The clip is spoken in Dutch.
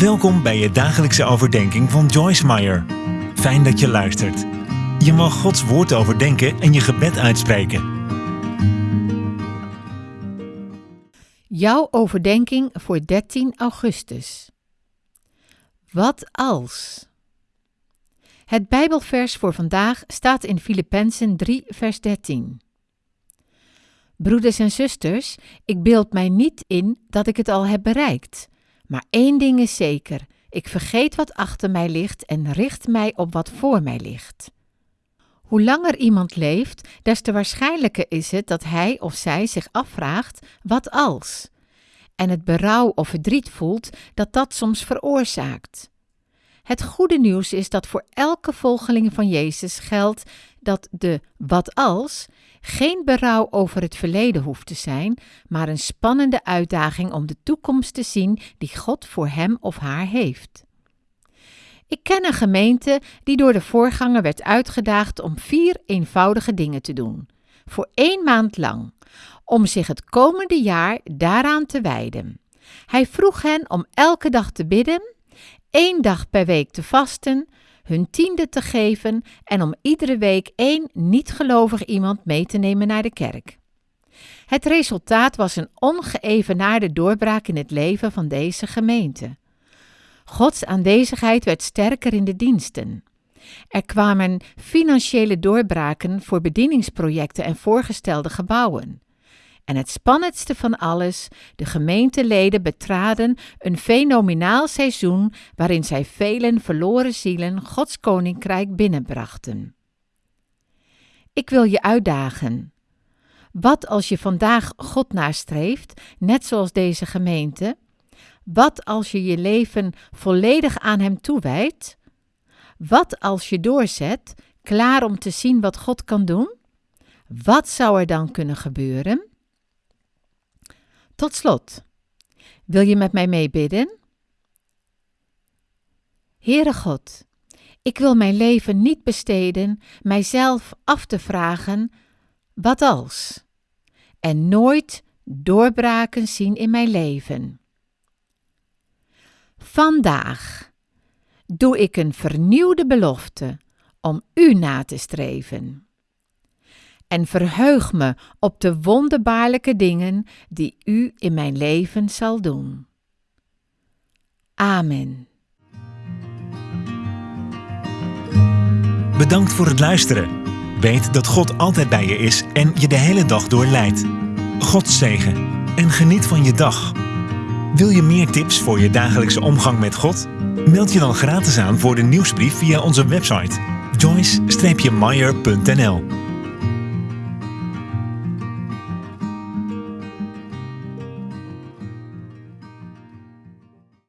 Welkom bij je dagelijkse overdenking van Joyce Meyer. Fijn dat je luistert. Je mag Gods woord overdenken en je gebed uitspreken. Jouw overdenking voor 13 augustus. Wat als? Het Bijbelvers voor vandaag staat in Filippenzen 3, vers 13. Broeders en zusters, ik beeld mij niet in dat ik het al heb bereikt. Maar één ding is zeker: ik vergeet wat achter mij ligt en richt mij op wat voor mij ligt. Hoe langer iemand leeft, des te waarschijnlijker is het dat hij of zij zich afvraagt: wat als? En het berouw of verdriet voelt dat dat soms veroorzaakt. Het goede nieuws is dat voor elke volgeling van Jezus geldt dat de wat als geen berouw over het verleden hoeft te zijn, maar een spannende uitdaging om de toekomst te zien die God voor hem of haar heeft. Ik ken een gemeente die door de voorganger werd uitgedaagd om vier eenvoudige dingen te doen, voor één maand lang, om zich het komende jaar daaraan te wijden. Hij vroeg hen om elke dag te bidden, één dag per week te vasten, hun tiende te geven en om iedere week één niet-gelovig iemand mee te nemen naar de kerk. Het resultaat was een ongeëvenaarde doorbraak in het leven van deze gemeente. Gods aanwezigheid werd sterker in de diensten. Er kwamen financiële doorbraken voor bedieningsprojecten en voorgestelde gebouwen. En het spannendste van alles, de gemeenteleden betraden een fenomenaal seizoen waarin zij velen verloren zielen Gods koninkrijk binnenbrachten. Ik wil je uitdagen. Wat als je vandaag God nastreeft, net zoals deze gemeente? Wat als je je leven volledig aan Hem toewijdt? Wat als je doorzet, klaar om te zien wat God kan doen? Wat zou er dan kunnen gebeuren? Tot slot, wil je met mij meebidden? Heere God, ik wil mijn leven niet besteden mijzelf af te vragen, wat als? En nooit doorbraken zien in mijn leven. Vandaag doe ik een vernieuwde belofte om U na te streven en verheug me op de wonderbaarlijke dingen die u in mijn leven zal doen. Amen. Bedankt voor het luisteren. Weet dat God altijd bij je is en je de hele dag door leidt. God zegen en geniet van je dag. Wil je meer tips voor je dagelijkse omgang met God? Meld je dan gratis aan voor de nieuwsbrief via onze website joyce-meyer.nl